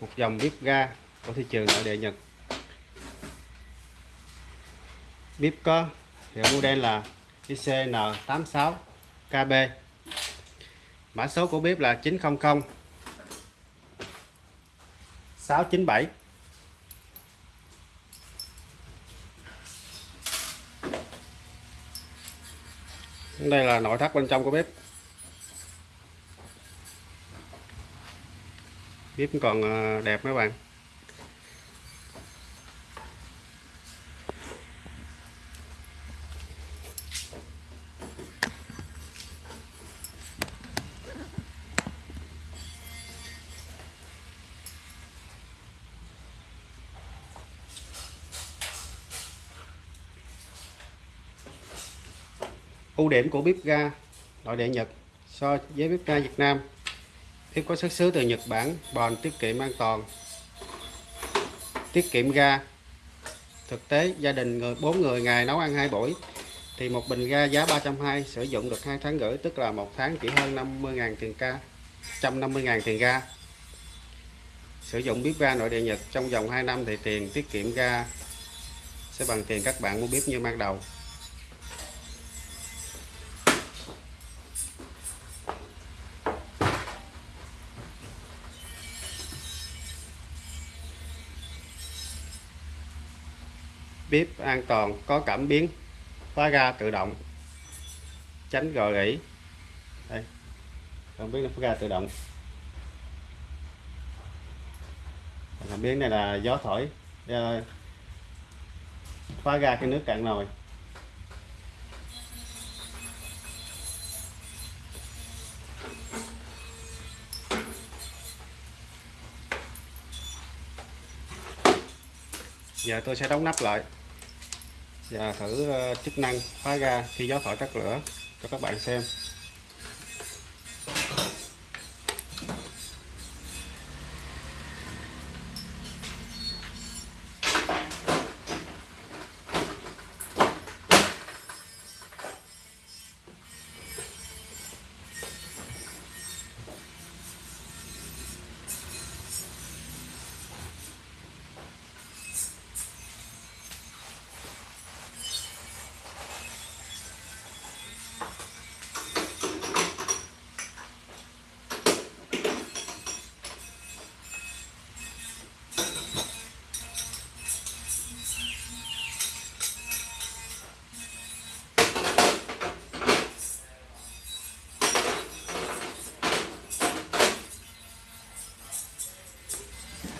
một dòng bếp ga của thị trường nội địa Nhật. Bếp có hiệu model là ICN86KB mã số của bếp là 900 697 đây là nội thất bên trong của bếp. Bếp còn ờ, đẹp mấy bạn. Ưu điểm của bếp ga, nội địa Nhật so với bếp ga Việt Nam tiếp có xuất xứ từ Nhật Bản bền tiết kiệm an toàn. Tiết kiệm ga. Thực tế, gia đình người, bốn người ngày nấu ăn hai buổi, thì một bình ga giá 320 sử dụng được hai tháng rưỡi, tức là một tháng chỉ hơn 50.000 tiền ga 150.000 tiền ga. Sử dụng bếp ga nội địa Nhật, trong vòng 2 năm thì tiền tiết kiệm ga sẽ bằng tiền các bạn mua bếp như ban đầu. Bếp an toàn, có cảm biến, khóa ga tự động, tránh gò rỉ. Đây cảm biến khóa ga tự động. Cảm biến này là gió thổi ờ, khóa ga cái nước cạn nồi. Giờ tôi sẽ đóng nắp lại và thử ờ, chức năng khóa ga khi gió thổi tắt lửa cho các bạn xem.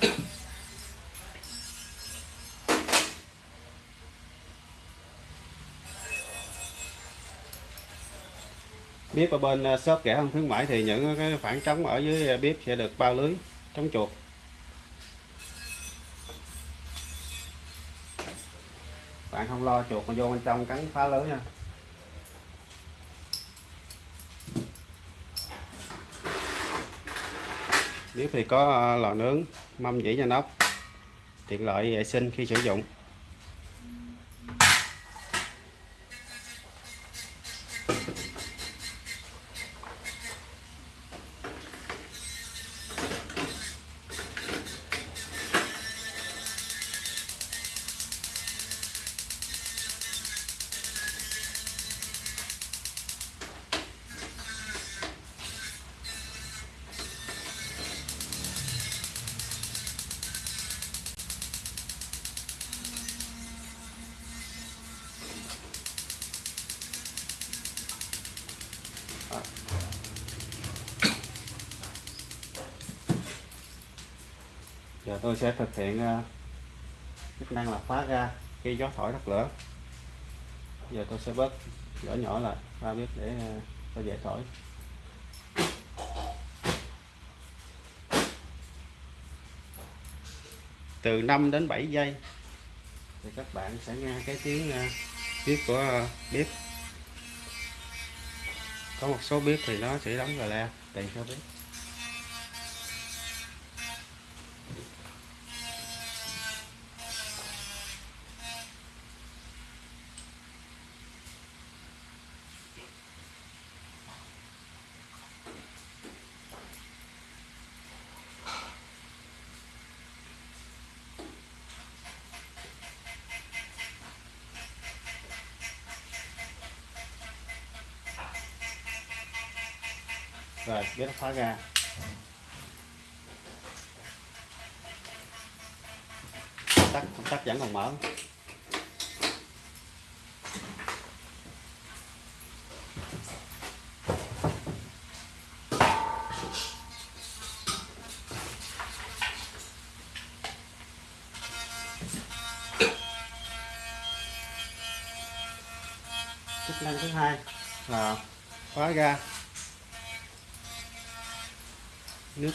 bếp ở bên à, shop kẻ hơn khuyến mãi thì những cái khoảng trống ở dưới à, bếp sẽ được bao lưới chống chuột. Bạn không lo chuột mà vô bên trong cắn phá lưới nha. Bếp thì có ờ, lò nướng, mâm dĩ nhà nóc tiện lợi vệ sinh khi sử dụng. Giờ tôi sẽ thực hiện ờ, chức năng là khóa ra khi gió thổi tắt lửa. Giờ tôi sẽ bớt nhỏ nhỏ lại, ba biết để tôi cho dễ thổi. Từ 5 đến 7 giây. Thì các bạn sẽ nghe cái tiếng ờ, bếp của bếp có một số bếp thì nó sẽ đóng rồi le tùy theo bếp rồi, biết khóa ga tắt tắt vẫn còn mở. Chức năng thứ hai. Là khóa ga nước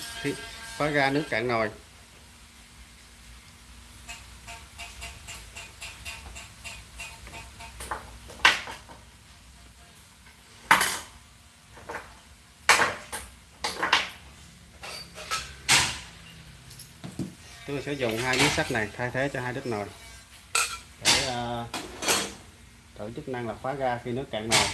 khóa ga nước cạn nồi. Tôi sẽ dùng hai miếng sắt này thay thế cho hai đít nồi. Để uh, thử chức năng là khóa ga khi nước cạn nồi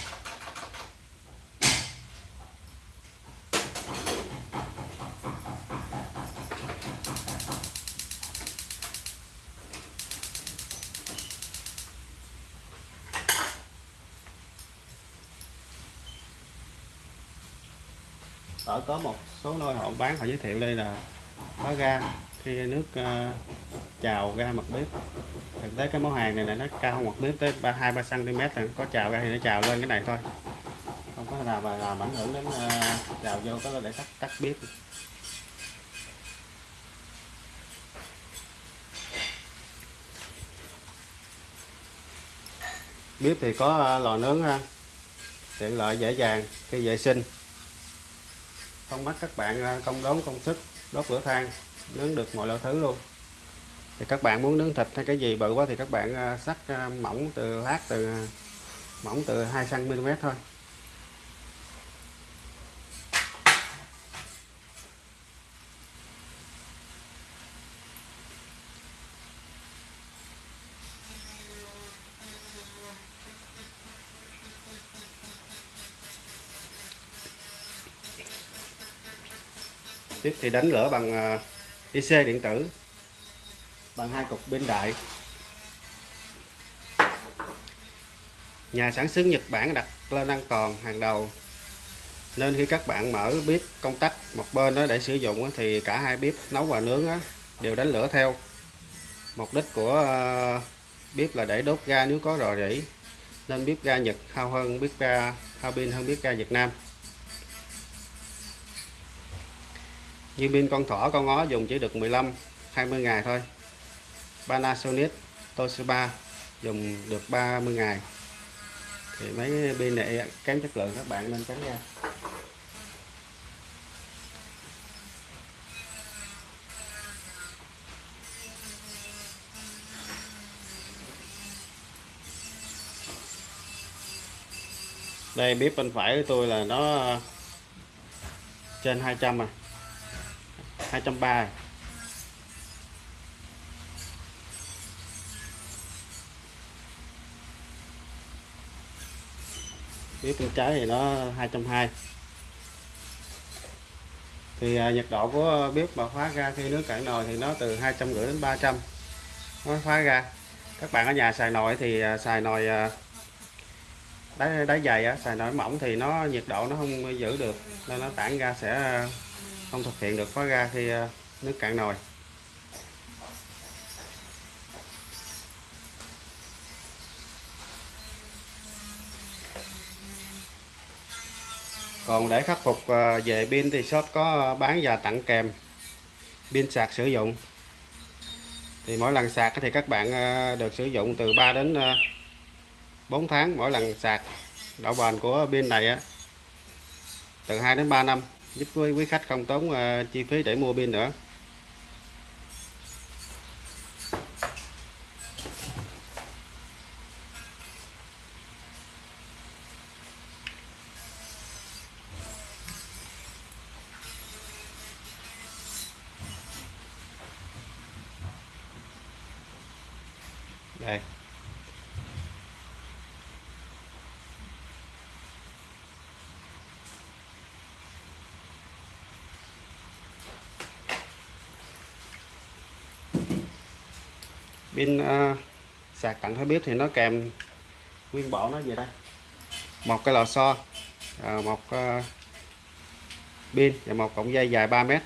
ở có một số nơi họ bán họ giới thiệu đây là có ga. Khi nước uh, trào ra mặt bếp thực tế cái món hàng này là nó cao hơn mặt bếp tới ba hai ba cm là có trào ra thì nó trào lên cái này thôi. Không có nào mà làm ảnh hưởng đến uh, trào vô có để tắt tắt bếp. Bếp thì có ờ, lò nướng ha. Tiện lợi dễ dàng khi vệ sinh không bắt các bạn công đốn công sức đốt lửa than, nướng được mọi loại thứ luôn. Thì các bạn muốn nướng thịt hay cái gì bự quá thì các bạn à, sắc à, mỏng từ lát từ à, mỏng từ 2 cm thôi. Tiếp thì đánh lửa bằng à, IC điện tử. Bằng hai cục pin đại. Nhà sản xuất Nhật Bản đặt lên an toàn hàng đầu. Nên khi các bạn mở bếp công tắc một bên đó để sử dụng thì cả hai bếp nấu và nướng đều đánh lửa theo. Mục đích của à, bếp là để đốt ga nếu có rò rỉ. Nên bếp ga Nhật hao hơn bếp ga, hao pin hơn bếp ga Việt Nam. Như pin con thỏ, con ngó dùng chỉ được 15 20 ngày thôi. Panasonic, Toshiba dùng được 30 ngày. Thì mấy pin này kém chất lượng, các bạn nên tránh ra đây, bếp bên phải của tôi là nó trên 200 à. 230 bếp bên trái thì nó 220 thì à, nhiệt độ của bếp mà khóa ra khi nước cạn nồi thì nó từ 250 đến 300 nó khóa ra. Các bạn ở nhà xài nồi thì à, xài nồi à, đáy đáy dày á, xài nồi mỏng thì nó nhiệt độ nó không giữ được nên nó tản ra sẽ không thực hiện được khóa ga khi ờ, nước cạn nồi. Còn để khắc phục ờ, về pin thì shop có ờ, bán và tặng kèm pin sạc sử dụng. Thì mỗi lần sạc thì các bạn được sử dụng từ 3 đến 4 tháng mỗi lần sạc. Độ bền của pin này từ 2 đến 3 năm giúp quý khách không tốn à, chi phí để mua pin nữa đây pin uh, à, sạc tặng hơi bếp thì nó kèm nguyên bộ nó về đây một cái lò xo uh, một uh, pin và một cọng dây dài 3 mét.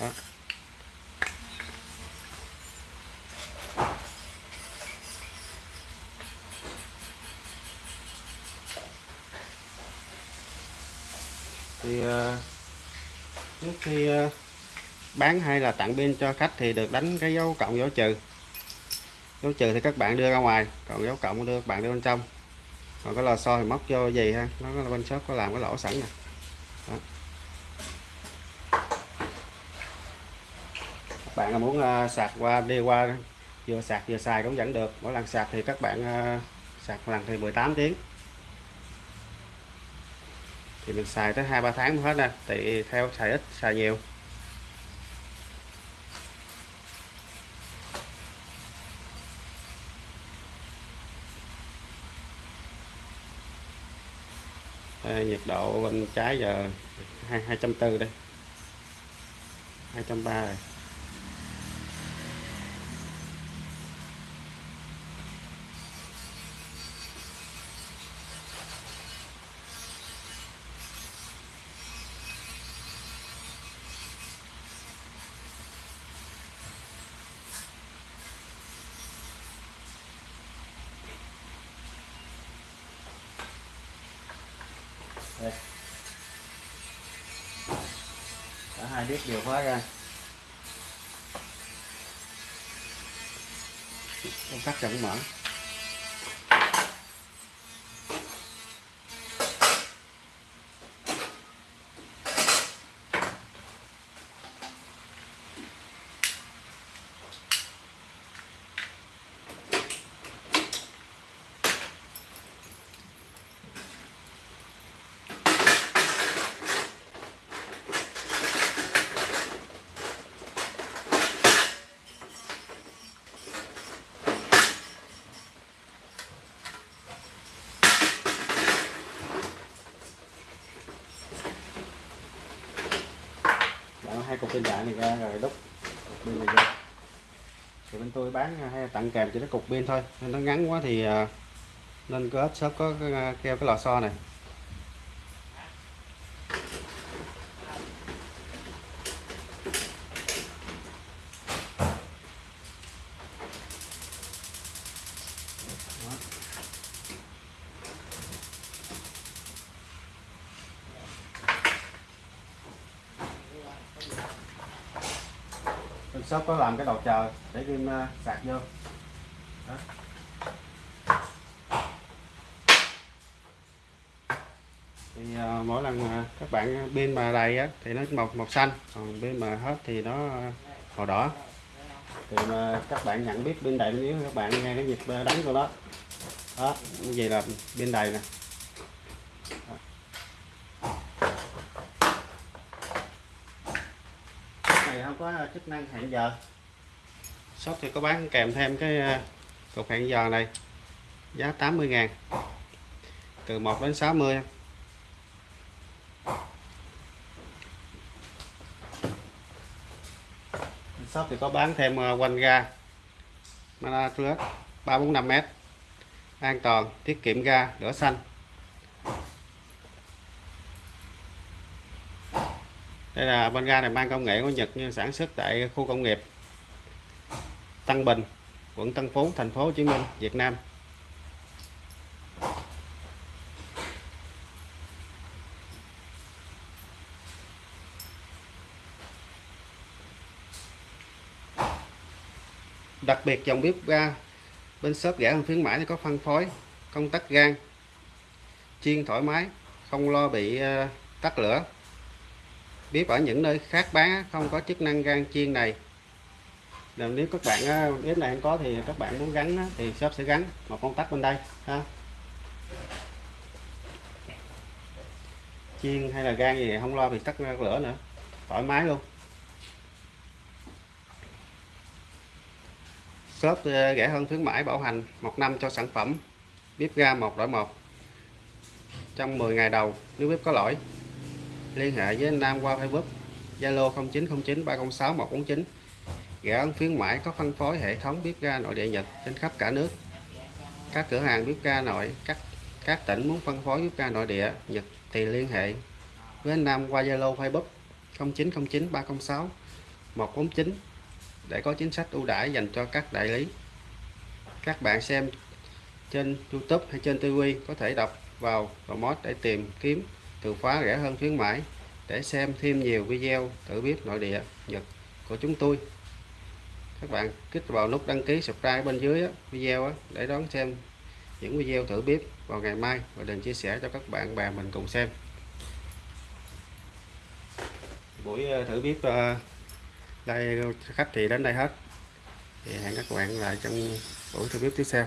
Đó. thì à, trước khi à, bán hay là tặng pin cho khách thì được đánh cái dấu cộng dấu trừ dấu trừ thì các bạn đưa ra ngoài còn dấu cộng đưa các bạn đưa bên trong. Còn cái lò xo thì móc vô gì ha? Nó là bên shop có làm cái lỗ sẵn nè. Đó. các bạn là muốn uh, sạc qua đi qua vừa sạc vừa xài cũng vẫn được. Mỗi lần sạc thì các bạn uh, sạc lần thì 18 tiếng. Thì mình xài tới hai ba tháng mới hết nè. Tùy theo xài ít xài nhiều. Nhiệt độ bên trái giờ hai hai trăm tư đây. Hai trăm ba rồi. Biết điều khóa ra. Công tắc chẳng mở. Đó, hai cục pin đại này ra rồi đúc cục pin này ra thì bên tôi bán à, hay tặng kèm chỉ cái cục pin thôi. Nên nó ngắn quá thì à, nên có shop có à, keo cái lò xo này. Mình sắp có làm cái đầu chờ để kim à, sạc vô. Đó. thì uh, mỗi lần uh, các bạn pin mà đầy á thì nó màu màu xanh còn pin mà hết thì nó màu đỏ. Thì mà các bạn nhận biết bên đầy nếu các bạn nghe cái nhịp đánh của nó. Đó như vậy là bên đầy nè. Này không có chức năng hẹn giờ. Shop thì có bán kèm thêm cái à, cục hẹn giờ này. Giá 80 ngàn. Từ 1 đến 60 shop thì có bán thêm à, quanh ga. Mana 345 m an toàn, tiết kiệm ga lửa xanh. Đây là bên ga này mang công nghệ của Nhật nhưng sản xuất tại khu công nghiệp Tân Bình, quận Tân Phú, thành phố Hồ Chí Minh, Việt Nam. Đặc biệt dòng bếp ga bên shop rẻ hơn khuyến mãi có phân phối, công tắc gan chiên thoải mái, không lo bị ờ, tắt lửa bếp ở những nơi khác bán không có chức năng gan chiên này. Nếu các bạn ờ, bếp này không có thì các bạn muốn gắn thì shop sẽ gắn một con tắt bên đây, ha. Chiên hay là gan gì không lo bị tắt lửa nữa, thoải mái luôn. Shop ờ, rẻ hơn khuyến mãi bảo hành một năm cho sản phẩm, bếp ga một đổi một, trong 10 ngày đầu, nếu bếp có lỗi liên hệ với anh Nam qua Facebook, Zalo 0909 306 149 rẻ ấn khuyến mãi có phân phối hệ thống bếp ga nội địa Nhật trên khắp cả nước. Các cửa hàng bếp ga nội, các các tỉnh muốn phân phối bếp ga nội địa Nhật thì liên hệ với anh Nam qua Zalo, Facebook 0909 306 149 để có chính sách ưu đãi dành cho các đại lý. Các bạn xem trên YouTube hay trên TV có thể đọc vào promote để tìm kiếm từ khóa rẻ hơn khuyến mãi để xem thêm nhiều video tự bếp nội địa, Nhật của chúng tôi. Các bạn kích vào nút đăng ký subscribe bên dưới video để đón xem những video thử bếp vào ngày mai và đừng chia sẻ cho các bạn bè mình cùng xem. Buổi ờ, thử bếp ờ, đây, khách thì đến đây hết. Thì hẹn các bạn lại trong buổi thử bếp tiếp theo.